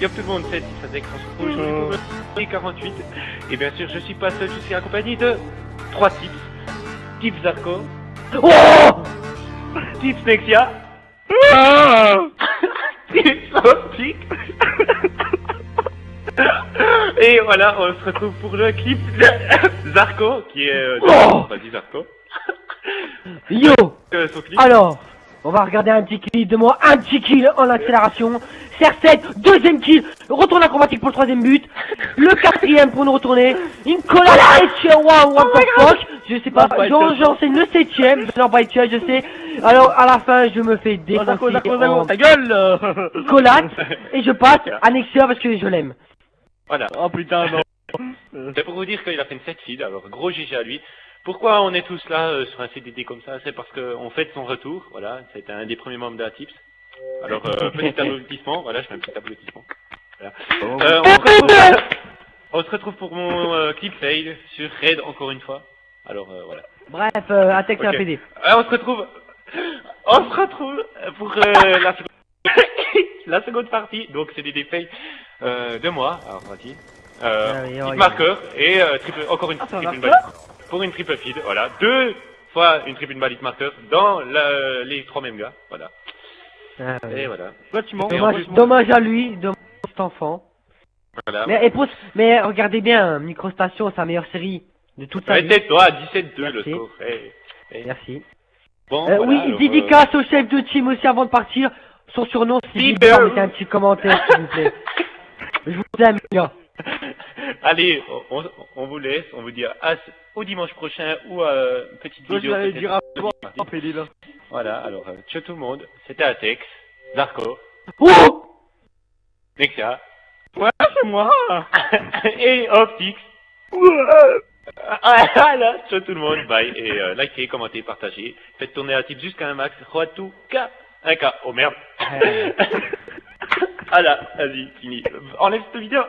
Yop tout le monde, c'est rouge, Oh. et 48. Et bien sûr, je suis pas seul, je suis accompagné de trois tips. Tip Zarko, Oh Tip Nexia, Ah Tip Optic. Et voilà, on se retrouve pour le clip de Zarko, qui est... Euh, Oh Vas-y Zarko. Yo Euh, son clip. Alors, on va regarder un petit clip de moi, un petit kill en accélération. CR7, deuxième kill, retourne acrobatique pour le troisième but. Le quatrième pour nous retourner. Une collade for Fuck. Je sais pas, Oh j'en- j'enseigne le septième. Non, by Church, je sais. Alors, à la fin, je me fais Oh, défoncer en ta gueule collade. Et je passe à Nexia parce que je l'aime. Voilà. Oh putain, non. C'est pour vous dire qu'il a fait une 7 feed, alors gros GG à lui. Pourquoi on est tous là euh, sur un CDD comme ça? C'est parce qu'on fête son retour, voilà, c'était un des premiers membres de la Tips. Alors, euh, petit applaudissement, voilà, je fais un petit applaudissement. Voilà. Euh, on, se retrouve, on se retrouve pour mon euh, clip fail sur Raid encore une fois. Alors, euh, voilà. Bref, euh, un texte et un Ok. PD. On se retrouve, on se retrouve pour euh, la, seconde... la seconde partie, donc c'est des défails euh, de moi, alors vas-y. Euh, Ah oh, marqueur et euh, triple, encore une Ah, triple. Pour une triple feed, voilà. Deux fois une triple valide marqueur dans la- les trois mêmes gars, voilà. Ah. Et voilà. Toi. Et Dommage, dommage à lui, dommage à cet enfant. voilà. Mais, et pour- mais regardez bien, Microstation, sa meilleure série de toute sa vie. Tais-toi, 17-2 le Merci. score. Eh, eh. Merci. Bon, Euh, voilà, oui, alors, dédicace au chef de team aussi avant de partir. Son surnom, c'est Bieber. Mettez un petit commentaire, s'il vous plaît. Je vous aime, gars. euh, Allez, on, on- vous laisse, on vous dit à, au dimanche prochain ou à une petite Toi, je vidéo. l'avais peut-être. dit rapidement. Voilà, alors, euh, ciao tout le monde, c'était Atex, Zarko, Oh Nexia, Ouais, c'est moi. et Optix. Voilà, ciao tout le monde, bye, et euh, likez, commentez, partagez, faites tourner la type jusqu'à un max, tout K, un K, oh merde. voilà, vas-y, fini. Enlève cette vidéo.